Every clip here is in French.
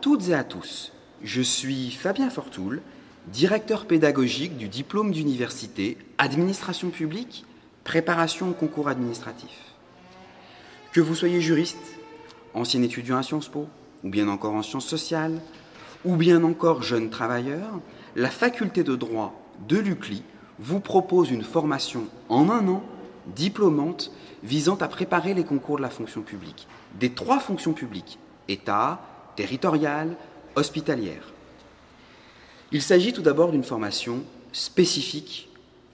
toutes et à tous, je suis Fabien Fortoul, directeur pédagogique du diplôme d'université Administration publique, préparation au concours administratif. Que vous soyez juriste, ancien étudiant à Sciences Po, ou bien encore en sciences sociales, ou bien encore jeune travailleur, la faculté de droit de l'UCLI vous propose une formation en un an diplômante visant à préparer les concours de la fonction publique, des trois fonctions publiques, État, territoriale, hospitalière. Il s'agit tout d'abord d'une formation spécifique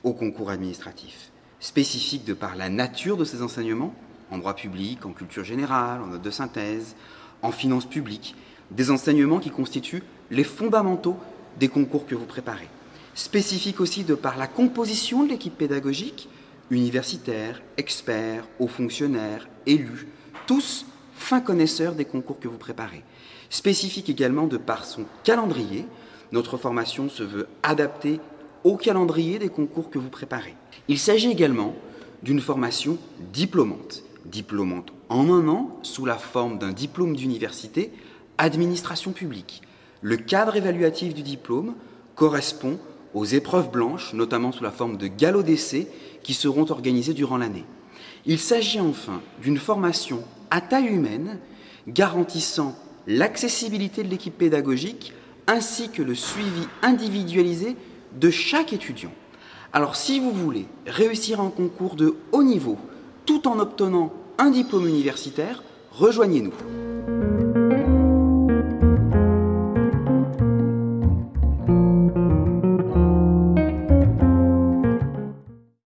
au concours administratif, spécifique de par la nature de ces enseignements, en droit public, en culture générale, en note de synthèse, en finances publiques, des enseignements qui constituent les fondamentaux des concours que vous préparez. Spécifique aussi de par la composition de l'équipe pédagogique, universitaires, experts, hauts fonctionnaires, élus, tous fins connaisseurs des concours que vous préparez. Spécifique également de par son calendrier, notre formation se veut adaptée au calendrier des concours que vous préparez. Il s'agit également d'une formation diplômante, diplômante en un an sous la forme d'un diplôme d'université administration publique. Le cadre évaluatif du diplôme correspond aux épreuves blanches, notamment sous la forme de galops d'essai, qui seront organisées durant l'année. Il s'agit enfin d'une formation à taille humaine, garantissant l'accessibilité de l'équipe pédagogique ainsi que le suivi individualisé de chaque étudiant. Alors si vous voulez réussir un concours de haut niveau tout en obtenant un diplôme universitaire, rejoignez-nous.